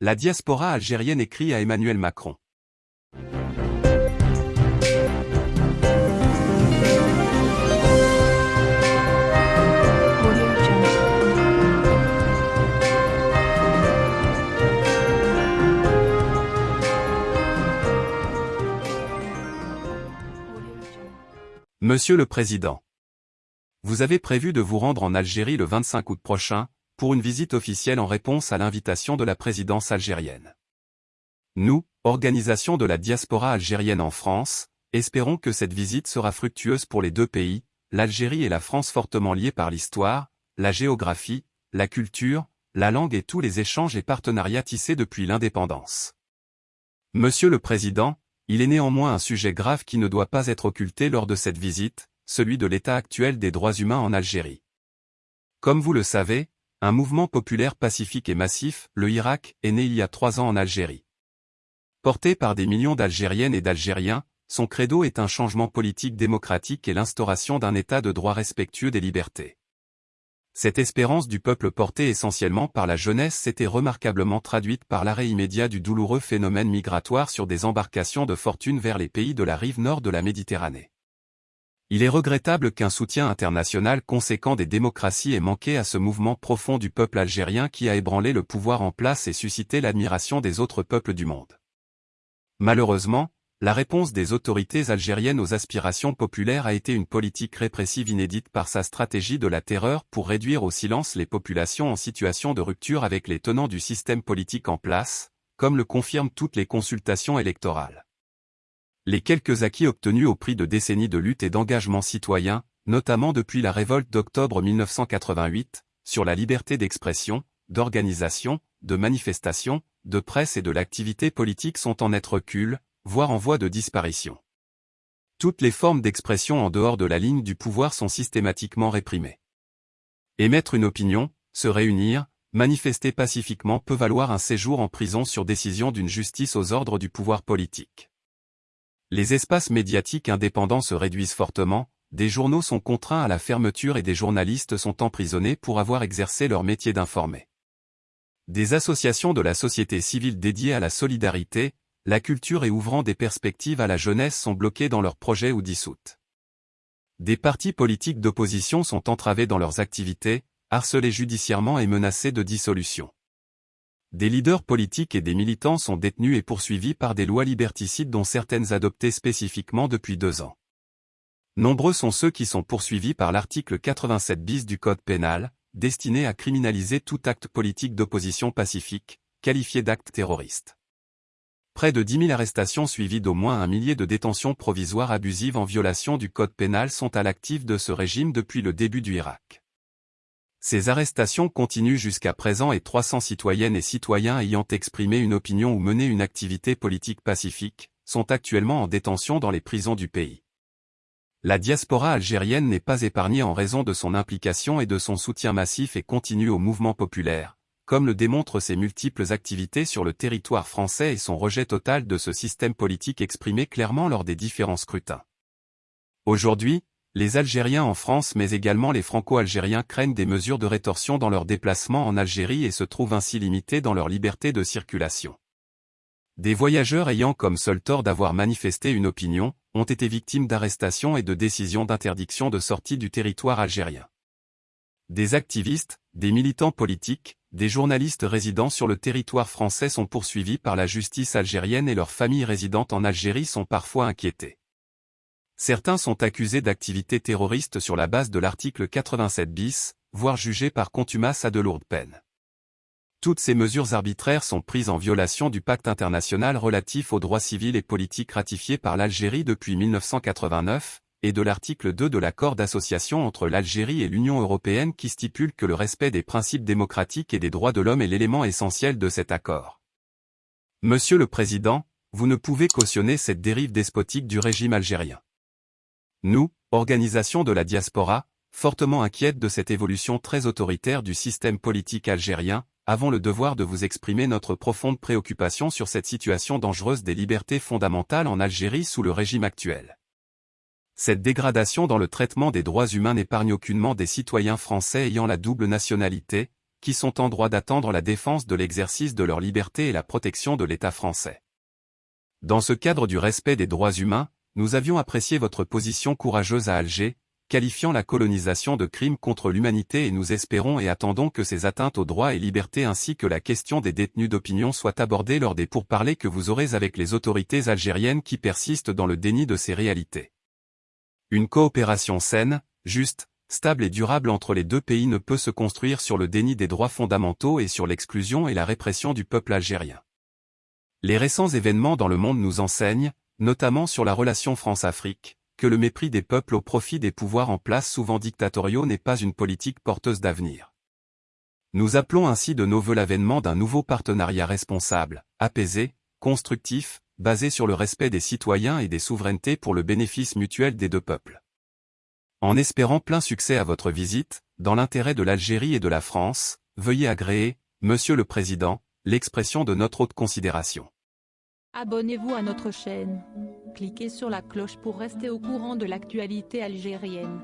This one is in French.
La diaspora algérienne écrit à Emmanuel Macron. Monsieur le Président, vous avez prévu de vous rendre en Algérie le 25 août prochain, pour une visite officielle en réponse à l'invitation de la présidence algérienne. Nous, organisation de la diaspora algérienne en France, espérons que cette visite sera fructueuse pour les deux pays, l'Algérie et la France fortement liées par l'histoire, la géographie, la culture, la langue et tous les échanges et partenariats tissés depuis l'indépendance. Monsieur le Président, il est néanmoins un sujet grave qui ne doit pas être occulté lors de cette visite, celui de l'état actuel des droits humains en Algérie. Comme vous le savez, un mouvement populaire pacifique et massif, le Irak, est né il y a trois ans en Algérie. Porté par des millions d'Algériennes et d'Algériens, son credo est un changement politique démocratique et l'instauration d'un état de droit respectueux des libertés. Cette espérance du peuple portée essentiellement par la jeunesse s'était remarquablement traduite par l'arrêt immédiat du douloureux phénomène migratoire sur des embarcations de fortune vers les pays de la rive nord de la Méditerranée. Il est regrettable qu'un soutien international conséquent des démocraties ait manqué à ce mouvement profond du peuple algérien qui a ébranlé le pouvoir en place et suscité l'admiration des autres peuples du monde. Malheureusement, la réponse des autorités algériennes aux aspirations populaires a été une politique répressive inédite par sa stratégie de la terreur pour réduire au silence les populations en situation de rupture avec les tenants du système politique en place, comme le confirment toutes les consultations électorales les quelques acquis obtenus au prix de décennies de lutte et d'engagement citoyen, notamment depuis la révolte d'octobre 1988, sur la liberté d'expression, d'organisation, de manifestation, de presse et de l'activité politique sont en net recul, voire en voie de disparition. Toutes les formes d'expression en dehors de la ligne du pouvoir sont systématiquement réprimées. Émettre une opinion, se réunir, manifester pacifiquement peut valoir un séjour en prison sur décision d'une justice aux ordres du pouvoir politique. Les espaces médiatiques indépendants se réduisent fortement, des journaux sont contraints à la fermeture et des journalistes sont emprisonnés pour avoir exercé leur métier d'informer. Des associations de la société civile dédiées à la solidarité, la culture et ouvrant des perspectives à la jeunesse sont bloquées dans leurs projets ou dissoutes. Des partis politiques d'opposition sont entravés dans leurs activités, harcelés judiciairement et menacés de dissolution. Des leaders politiques et des militants sont détenus et poursuivis par des lois liberticides dont certaines adoptées spécifiquement depuis deux ans. Nombreux sont ceux qui sont poursuivis par l'article 87 bis du Code pénal, destiné à criminaliser tout acte politique d'opposition pacifique, qualifié d'acte terroriste. Près de 10 000 arrestations suivies d'au moins un millier de détentions provisoires abusives en violation du Code pénal sont à l'actif de ce régime depuis le début du Irak. Ces arrestations continuent jusqu'à présent et 300 citoyennes et citoyens ayant exprimé une opinion ou mené une activité politique pacifique, sont actuellement en détention dans les prisons du pays. La diaspora algérienne n'est pas épargnée en raison de son implication et de son soutien massif et continu au mouvement populaire, comme le démontrent ses multiples activités sur le territoire français et son rejet total de ce système politique exprimé clairement lors des différents scrutins. Aujourd'hui, les Algériens en France mais également les Franco-Algériens craignent des mesures de rétorsion dans leurs déplacements en Algérie et se trouvent ainsi limités dans leur liberté de circulation. Des voyageurs ayant comme seul tort d'avoir manifesté une opinion, ont été victimes d'arrestations et de décisions d'interdiction de sortie du territoire algérien. Des activistes, des militants politiques, des journalistes résidant sur le territoire français sont poursuivis par la justice algérienne et leurs familles résidentes en Algérie sont parfois inquiétées. Certains sont accusés d'activités terroristes sur la base de l'article 87 bis, voire jugés par contumace à de lourdes peines. Toutes ces mesures arbitraires sont prises en violation du pacte international relatif aux droits civils et politiques ratifié par l'Algérie depuis 1989, et de l'article 2 de l'accord d'association entre l'Algérie et l'Union européenne qui stipule que le respect des principes démocratiques et des droits de l'homme est l'élément essentiel de cet accord. Monsieur le Président, vous ne pouvez cautionner cette dérive despotique du régime algérien. Nous, organisation de la diaspora, fortement inquiètes de cette évolution très autoritaire du système politique algérien, avons le devoir de vous exprimer notre profonde préoccupation sur cette situation dangereuse des libertés fondamentales en Algérie sous le régime actuel. Cette dégradation dans le traitement des droits humains n'épargne aucunement des citoyens français ayant la double nationalité, qui sont en droit d'attendre la défense de l'exercice de leur liberté et la protection de l'État français. Dans ce cadre du respect des droits humains, nous avions apprécié votre position courageuse à Alger, qualifiant la colonisation de crime contre l'humanité et nous espérons et attendons que ces atteintes aux droits et libertés ainsi que la question des détenus d'opinion soient abordées lors des pourparlers que vous aurez avec les autorités algériennes qui persistent dans le déni de ces réalités. Une coopération saine, juste, stable et durable entre les deux pays ne peut se construire sur le déni des droits fondamentaux et sur l'exclusion et la répression du peuple algérien. Les récents événements dans le monde nous enseignent, notamment sur la relation France-Afrique, que le mépris des peuples au profit des pouvoirs en place souvent dictatoriaux n'est pas une politique porteuse d'avenir. Nous appelons ainsi de nos voeux l'avènement d'un nouveau partenariat responsable, apaisé, constructif, basé sur le respect des citoyens et des souverainetés pour le bénéfice mutuel des deux peuples. En espérant plein succès à votre visite, dans l'intérêt de l'Algérie et de la France, veuillez agréer, Monsieur le Président, l'expression de notre haute considération. Abonnez-vous à notre chaîne. Cliquez sur la cloche pour rester au courant de l'actualité algérienne.